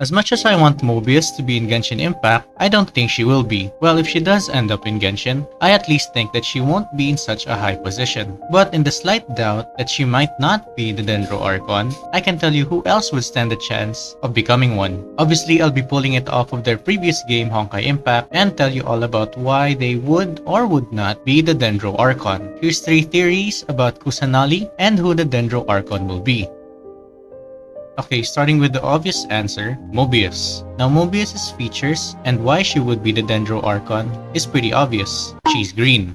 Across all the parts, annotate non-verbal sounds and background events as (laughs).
As much as I want Mobius to be in Genshin Impact, I don't think she will be. Well, if she does end up in Genshin, I at least think that she won't be in such a high position. But in the slight doubt that she might not be the Dendro Archon, I can tell you who else would stand a chance of becoming one. Obviously, I'll be pulling it off of their previous game Honkai Impact and tell you all about why they would or would not be the Dendro Archon. Here's three theories about Kusanali and who the Dendro Archon will be. Okay, starting with the obvious answer, Mobius. Now Mobius's features and why she would be the Dendro Archon is pretty obvious. She's green.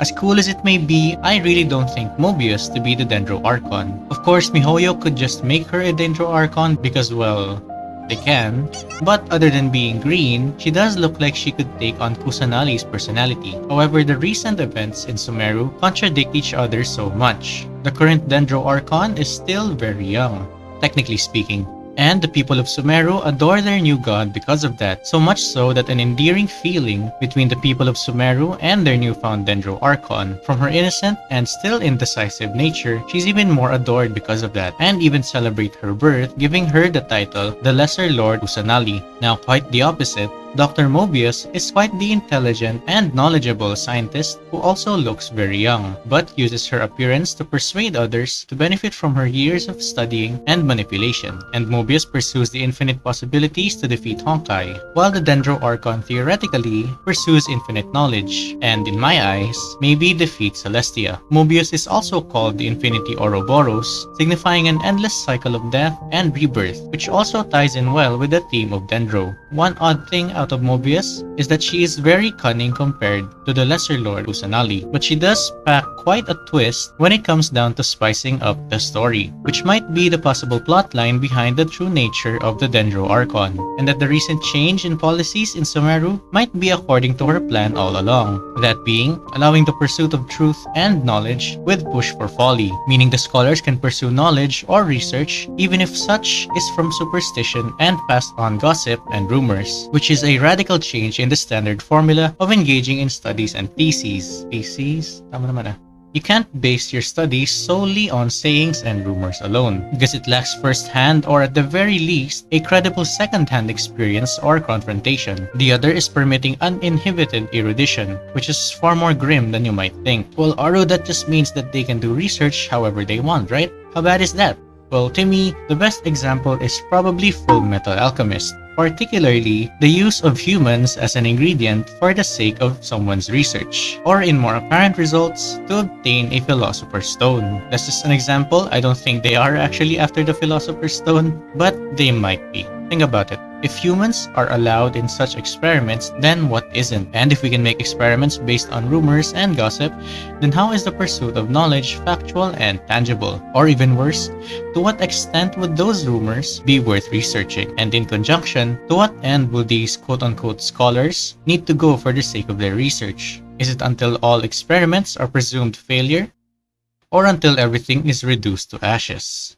As cool as it may be, I really don't think Mobius to be the Dendro Archon. Of course, MiHoYo could just make her a Dendro Archon because, well, they can. But other than being green, she does look like she could take on Kusanali's personality. However, the recent events in Sumeru contradict each other so much. The current Dendro Archon is still very young, technically speaking, and the people of Sumeru adore their new god because of that, so much so that an endearing feeling between the people of Sumeru and their newfound Dendro Archon. From her innocent and still indecisive nature, she's even more adored because of that, and even celebrate her birth, giving her the title the Lesser Lord Kusanali. Now quite the opposite, Dr. Mobius is quite the intelligent and knowledgeable scientist who also looks very young, but uses her appearance to persuade others to benefit from her years of studying and manipulation. And Mobius pursues the infinite possibilities to defeat Honkai, while the Dendro Archon theoretically pursues infinite knowledge, and in my eyes, maybe defeats Celestia. Mobius is also called the Infinity Ouroboros, signifying an endless cycle of death and rebirth, which also ties in well with the theme of Dendro. One odd thing out of Mobius is that she is very cunning compared to the Lesser Lord Kusanali, but she does pack quite a twist when it comes down to spicing up the story, which might be the possible plotline behind the true nature of the Dendro Archon, and that the recent change in policies in Sumeru might be according to her plan all along, that being allowing the pursuit of truth and knowledge with push for folly, meaning the scholars can pursue knowledge or research even if such is from superstition and passed on gossip and rumors, which is a radical change in the standard formula of engaging in studies and theses. Theses? Tama naman ah. You can't base your studies solely on sayings and rumors alone, because it lacks first-hand or at the very least, a credible second-hand experience or confrontation. The other is permitting uninhibited erudition, which is far more grim than you might think. Well, Aro, that just means that they can do research however they want, right? How bad is that? Well, to me, the best example is probably Full Metal Alchemist particularly the use of humans as an ingredient for the sake of someone's research, or in more apparent results, to obtain a Philosopher's Stone. That's just an example, I don't think they are actually after the Philosopher's Stone, but they might be. Think about it. If humans are allowed in such experiments, then what isn't? And if we can make experiments based on rumors and gossip, then how is the pursuit of knowledge factual and tangible? Or even worse, to what extent would those rumors be worth researching? And in conjunction, to what end will these quote-unquote scholars need to go for the sake of their research? Is it until all experiments are presumed failure? Or until everything is reduced to ashes?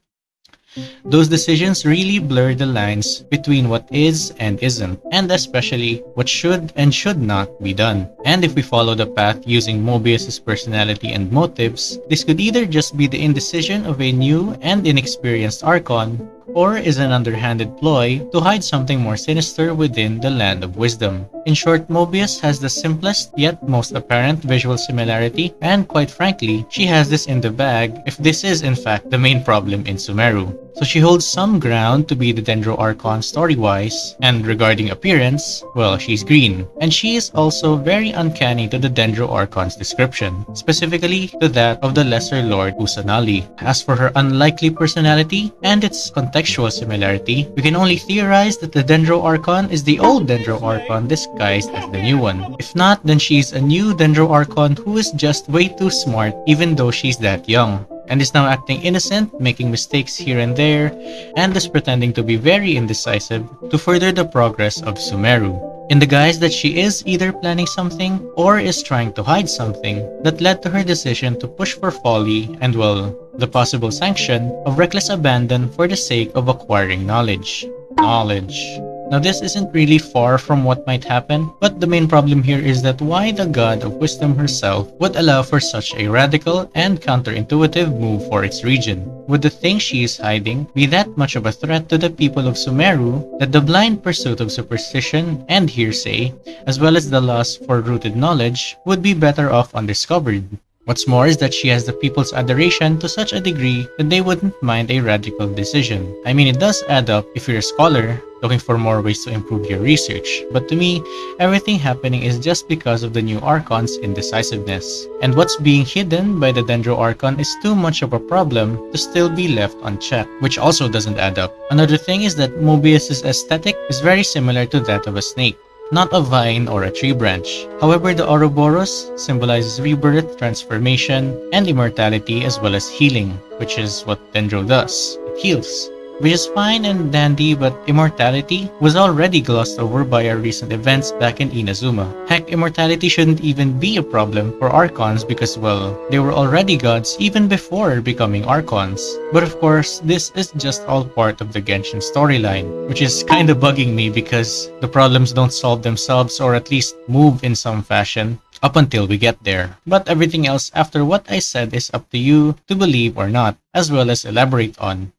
Those decisions really blur the lines between what is and isn't, and especially what should and should not be done. And if we follow the path using Mobius's personality and motives, this could either just be the indecision of a new and inexperienced Archon, or is an underhanded ploy to hide something more sinister within the Land of Wisdom. In short, Mobius has the simplest yet most apparent visual similarity, and quite frankly, she has this in the bag if this is in fact the main problem in Sumeru. So she holds some ground to be the Dendro Archon story-wise, and regarding appearance, well, she's green. And she is also very uncanny to the Dendro Archon's description, specifically to that of the Lesser Lord Kusanali. As for her unlikely personality and its contextual similarity, we can only theorize that the Dendro Archon is the old Dendro Archon disguised as the new one. If not, then she's a new Dendro Archon who is just way too smart even though she's that young and is now acting innocent, making mistakes here and there, and is pretending to be very indecisive to further the progress of Sumeru. In the guise that she is either planning something or is trying to hide something that led to her decision to push for folly and, well, the possible sanction of reckless abandon for the sake of acquiring knowledge. Knowledge. Now this isn't really far from what might happen, but the main problem here is that why the god of wisdom herself would allow for such a radical and counterintuitive move for its region. Would the thing she is hiding be that much of a threat to the people of Sumeru that the blind pursuit of superstition and hearsay, as well as the loss for rooted knowledge, would be better off undiscovered? What's more is that she has the people's adoration to such a degree that they wouldn't mind a radical decision. I mean, it does add up if you're a scholar looking for more ways to improve your research, but to me, everything happening is just because of the new Archon's indecisiveness. And what's being hidden by the Dendro Archon is too much of a problem to still be left unchecked, which also doesn't add up. Another thing is that Mobius's aesthetic is very similar to that of a snake not a vine or a tree branch. However, the Ouroboros symbolizes rebirth, transformation, and immortality as well as healing, which is what Dendro does. It heals which is fine and dandy but immortality was already glossed over by our recent events back in Inazuma. Heck, immortality shouldn't even be a problem for Archons because well, they were already gods even before becoming Archons. But of course, this is just all part of the Genshin storyline, which is kinda bugging me because the problems don't solve themselves or at least move in some fashion up until we get there. But everything else after what I said is up to you to believe or not, as well as elaborate on.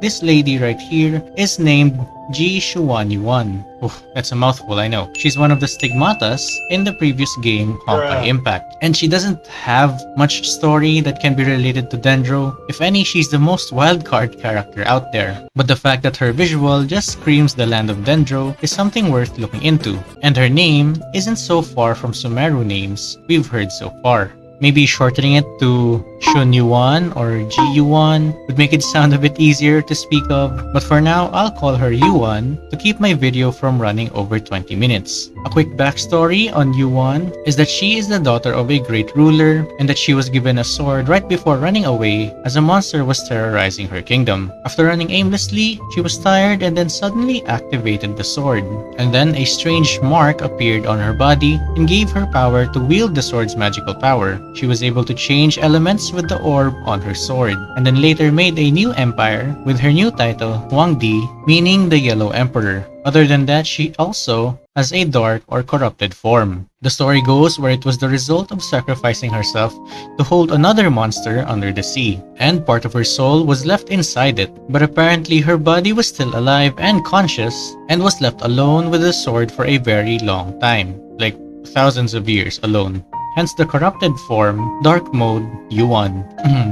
This lady right here is named Ji Xuanyuan. Oof, that's a mouthful, I know. She's one of the stigmatas in the previous game, Honkai Impact. And she doesn't have much story that can be related to Dendro. If any, she's the most wildcard character out there. But the fact that her visual just screams the land of Dendro is something worth looking into. And her name isn't so far from Sumeru names we've heard so far. Maybe shortening it to Shun Yuan or Ji Yuan would make it sound a bit easier to speak of, but for now, I'll call her Yuan to keep my video from running over 20 minutes. A quick backstory on Yuan is that she is the daughter of a great ruler and that she was given a sword right before running away as a monster was terrorizing her kingdom. After running aimlessly, she was tired and then suddenly activated the sword. And then a strange mark appeared on her body and gave her power to wield the sword's magical power. She was able to change elements with the orb on her sword, and then later made a new empire with her new title, Huangdi, meaning the Yellow Emperor. Other than that, she also has a dark or corrupted form. The story goes where it was the result of sacrificing herself to hold another monster under the sea, and part of her soul was left inside it, but apparently her body was still alive and conscious, and was left alone with the sword for a very long time, like thousands of years alone hence the corrupted form, dark mode, Yuan.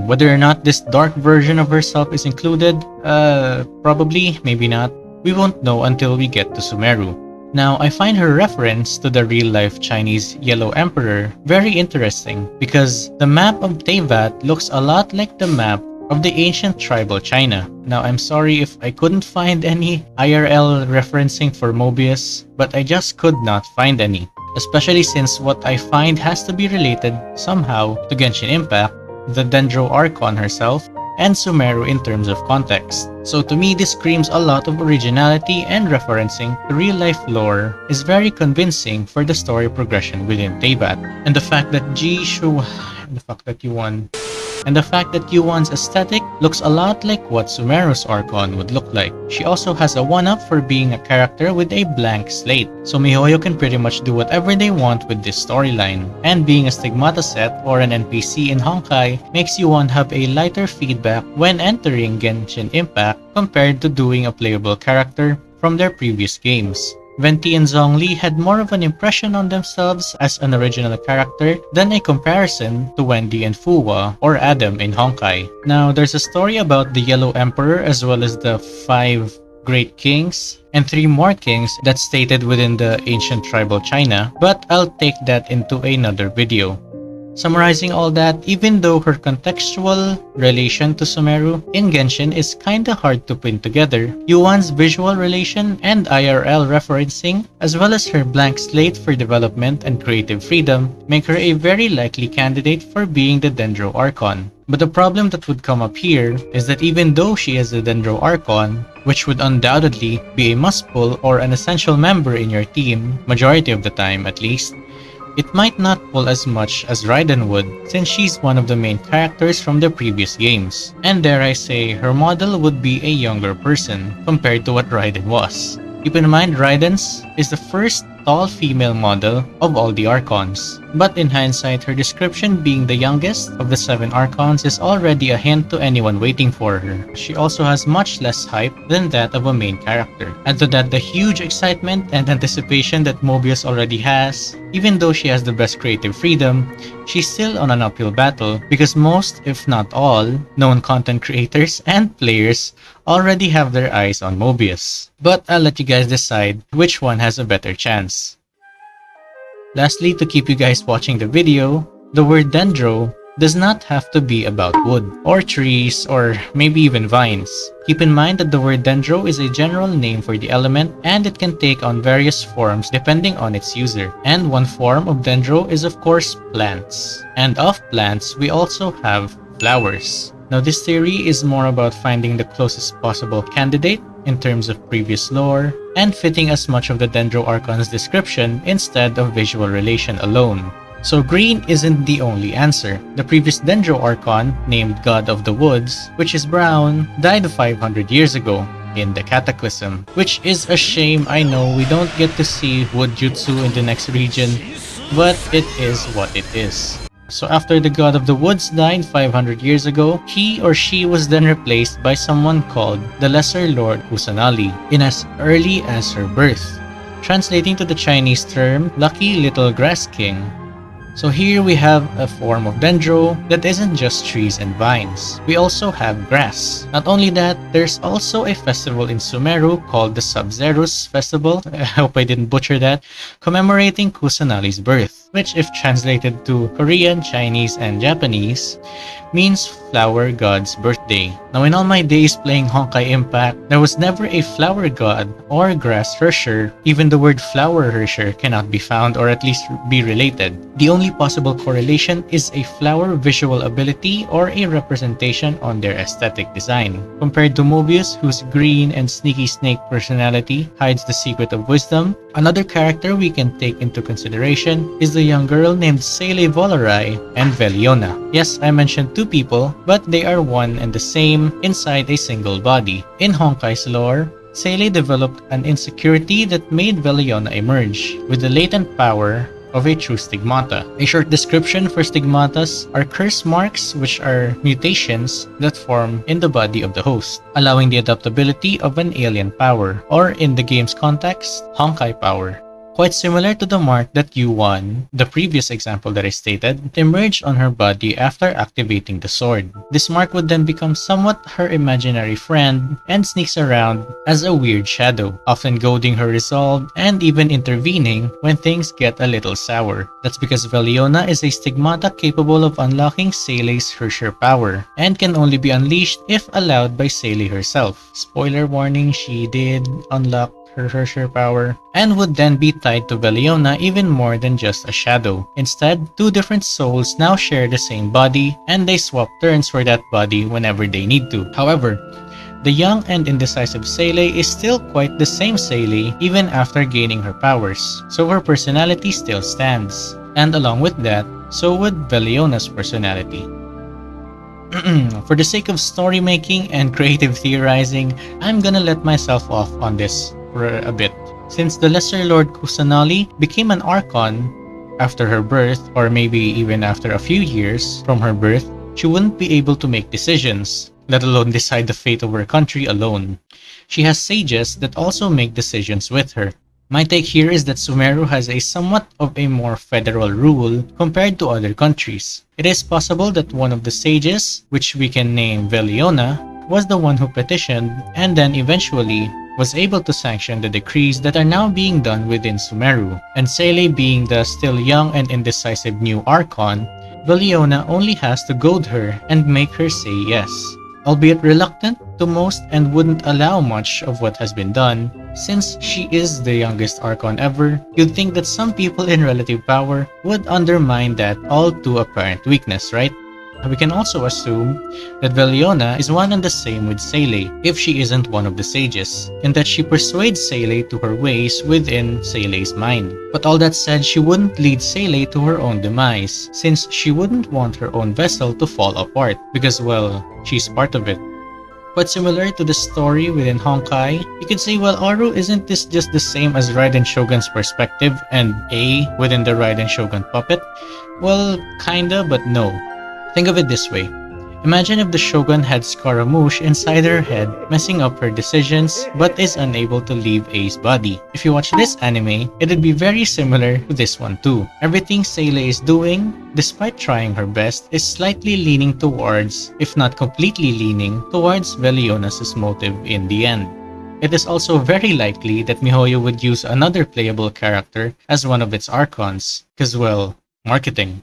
Whether or not this dark version of herself is included, uh, probably, maybe not. We won't know until we get to Sumeru. Now, I find her reference to the real-life Chinese Yellow Emperor very interesting because the map of Teyvat looks a lot like the map of the ancient tribal China. Now, I'm sorry if I couldn't find any IRL referencing for Mobius, but I just could not find any especially since what I find has to be related somehow to Genshin Impact, the Dendro Archon herself, and Sumeru in terms of context. So to me, this screams a lot of originality and referencing to real-life lore is very convincing for the story progression within Teyvat. And the fact that Jishu... (sighs) the fact that you won and the fact that Yuan's aesthetic looks a lot like what Sumeru's Archon would look like. She also has a 1-up for being a character with a blank slate, so MiHoYo can pretty much do whatever they want with this storyline. And being a Stigmata set or an NPC in Honkai makes Yuan have a lighter feedback when entering Genshin Impact compared to doing a playable character from their previous games. Venti and Zhongli had more of an impression on themselves as an original character than a comparison to Wendy and Fu Hua or Adam in Honkai. Now, there's a story about the Yellow Emperor as well as the five great kings and three more kings that's stated within the ancient tribal China, but I'll take that into another video. Summarizing all that, even though her contextual relation to Sumeru in Genshin is kinda hard to pin together, Yuan's visual relation and IRL referencing, as well as her blank slate for development and creative freedom, make her a very likely candidate for being the Dendro Archon. But the problem that would come up here is that even though she is a Dendro Archon, which would undoubtedly be a must-pull or an essential member in your team, majority of the time at least, it might not pull as much as Raiden would since she's one of the main characters from the previous games. And dare I say, her model would be a younger person compared to what Raiden was. Keep in mind, Raiden's is the first tall female model of all the Archons. But in hindsight, her description being the youngest of the seven Archons is already a hint to anyone waiting for her. She also has much less hype than that of a main character. Add to that the huge excitement and anticipation that Mobius already has, even though she has the best creative freedom, she's still on an uphill battle because most, if not all, known content creators and players already have their eyes on Mobius. But I'll let you guys decide which one has a better chance. Lastly, to keep you guys watching the video, the word dendro does not have to be about wood, or trees, or maybe even vines. Keep in mind that the word dendro is a general name for the element and it can take on various forms depending on its user. And one form of dendro is of course plants. And of plants, we also have flowers. Now this theory is more about finding the closest possible candidate in terms of previous lore, and fitting as much of the Dendro Archon's description instead of visual relation alone. So green isn't the only answer. The previous Dendro Archon, named God of the Woods, which is brown, died 500 years ago in the Cataclysm, which is a shame I know we don't get to see Wood Jutsu in the next region, but it is what it is. So after the god of the woods died 500 years ago, he or she was then replaced by someone called the Lesser Lord Kusanali in as early as her birth, translating to the Chinese term Lucky Little Grass King. So here we have a form of dendro that isn't just trees and vines. We also have grass. Not only that, there's also a festival in Sumeru called the Sabzeruz Festival, (laughs) I hope I didn't butcher that, commemorating Kusanali's birth, which if translated to Korean, Chinese, and Japanese, means flower god's birthday. Now in all my days playing Honkai Impact, there was never a flower god or grass herrscher. Even the word flower herrscher cannot be found or at least be related. The only possible correlation is a flower visual ability or a representation on their aesthetic design. Compared to Mobius whose green and sneaky snake personality hides the secret of wisdom, another character we can take into consideration is the young girl named Seele Vollerei and Veliona. Yes, I mentioned two people, but they are one and the same inside a single body. In Honkai's lore, Seele developed an insecurity that made Veliona emerge, with the latent power of a true stigmata. A short description for stigmatas are curse marks which are mutations that form in the body of the host, allowing the adaptability of an alien power, or in the game's context, Honkai power. Quite similar to the mark that Yuan, the previous example that I stated, emerged on her body after activating the sword. This mark would then become somewhat her imaginary friend and sneaks around as a weird shadow, often goading her resolve and even intervening when things get a little sour. That's because Veliona is a stigmata capable of unlocking Seele's Herrscher power and can only be unleashed if allowed by Seele herself. Spoiler warning, she did unlock her Herrscher power, and would then be tied to Veliona even more than just a shadow. Instead, two different souls now share the same body, and they swap turns for that body whenever they need to. However, the young and indecisive Seele is still quite the same Seele even after gaining her powers, so her personality still stands. And along with that, so would Veliona's personality. (clears throat) For the sake of story making and creative theorizing, I'm gonna let myself off on this for a bit. Since the Lesser Lord Kusanali became an Archon after her birth, or maybe even after a few years from her birth, she wouldn't be able to make decisions, let alone decide the fate of her country alone. She has sages that also make decisions with her. My take here is that Sumeru has a somewhat of a more federal rule compared to other countries. It is possible that one of the sages, which we can name Veliona, was the one who petitioned and then eventually was able to sanction the decrees that are now being done within Sumeru, and Seele being the still young and indecisive new Archon, Veliona only has to goad her and make her say yes. Albeit reluctant to most and wouldn't allow much of what has been done, since she is the youngest Archon ever, you'd think that some people in relative power would undermine that all too apparent weakness, right? We can also assume that Veliona is one and the same with Seele if she isn't one of the sages, and that she persuades Seele to her ways within Seele's mind. But all that said, she wouldn't lead Seele to her own demise, since she wouldn't want her own vessel to fall apart, because well, she's part of it. But similar to the story within Honkai, you could say well Aru isn't this just the same as Raiden Shogun's perspective and A within the Raiden Shogun puppet? Well, kinda, but no. Think of it this way. Imagine if the Shogun had Scaramouche inside her head, messing up her decisions, but is unable to leave A's body. If you watch this anime, it'd be very similar to this one too. Everything Seele is doing, despite trying her best, is slightly leaning towards, if not completely leaning, towards Velionas' motive in the end. It is also very likely that MiHoYo would use another playable character as one of its Archons, cause well, marketing.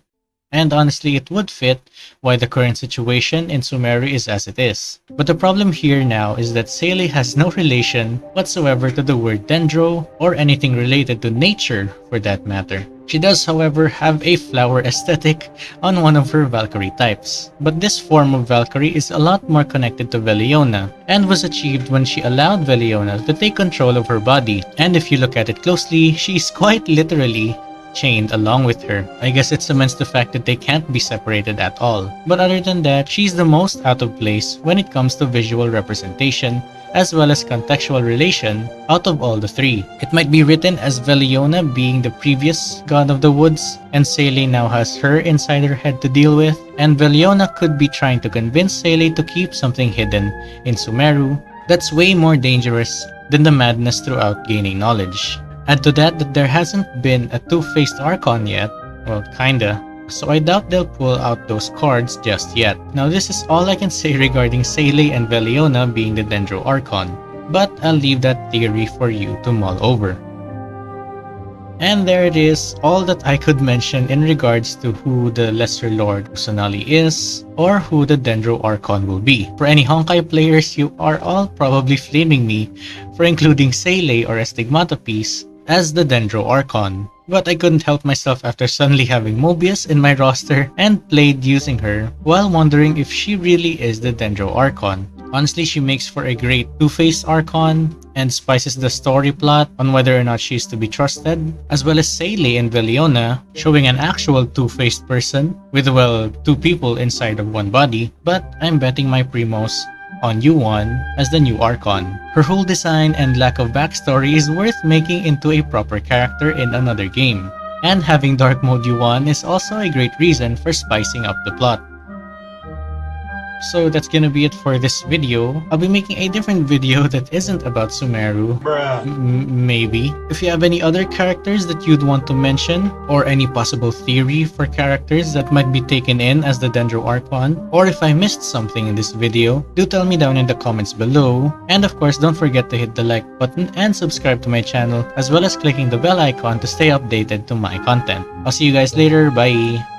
And honestly, it would fit why the current situation in Sumeru is as it is. But the problem here now is that Seele has no relation whatsoever to the word dendro or anything related to nature for that matter. She does however have a flower aesthetic on one of her Valkyrie types. But this form of Valkyrie is a lot more connected to Veliona and was achieved when she allowed Veliona to take control of her body. And if you look at it closely, she's quite literally chained along with her. I guess it cements the fact that they can't be separated at all. But other than that, she's the most out of place when it comes to visual representation as well as contextual relation out of all the three. It might be written as Veliona being the previous god of the woods, and Seele now has her inside her head to deal with, and Veliona could be trying to convince Seele to keep something hidden in Sumeru that's way more dangerous than the madness throughout gaining knowledge. Add to that that there hasn't been a two-faced Archon yet, well kinda, so I doubt they'll pull out those cards just yet. Now this is all I can say regarding Seele and Veliona being the Dendro Archon, but I'll leave that theory for you to mull over. And there it is, all that I could mention in regards to who the Lesser Lord Kusanali is, or who the Dendro Archon will be. For any Honkai players, you are all probably flaming me for including Seele or Astigmatism as the Dendro Archon, but I couldn't help myself after suddenly having Mobius in my roster and played using her while wondering if she really is the Dendro Archon. Honestly, she makes for a great two-faced Archon and spices the story plot on whether or not she's to be trusted, as well as Seele and Veliona, showing an actual two-faced person with, well, two people inside of one body, but I'm betting my Primos on Yuan as the new Archon. Her whole design and lack of backstory is worth making into a proper character in another game. And having Dark Mode Yuan is also a great reason for spicing up the plot. So that's gonna be it for this video. I'll be making a different video (laughs) that isn't about Sumeru. maybe. If you have any other characters that you'd want to mention, or any possible theory for characters that might be taken in as the Dendro Archon, or if I missed something in this video, do tell me down in the comments below. And of course, don't forget to hit the like button and subscribe to my channel, as well as clicking the bell icon to stay updated to my content. I'll see you guys later, bye!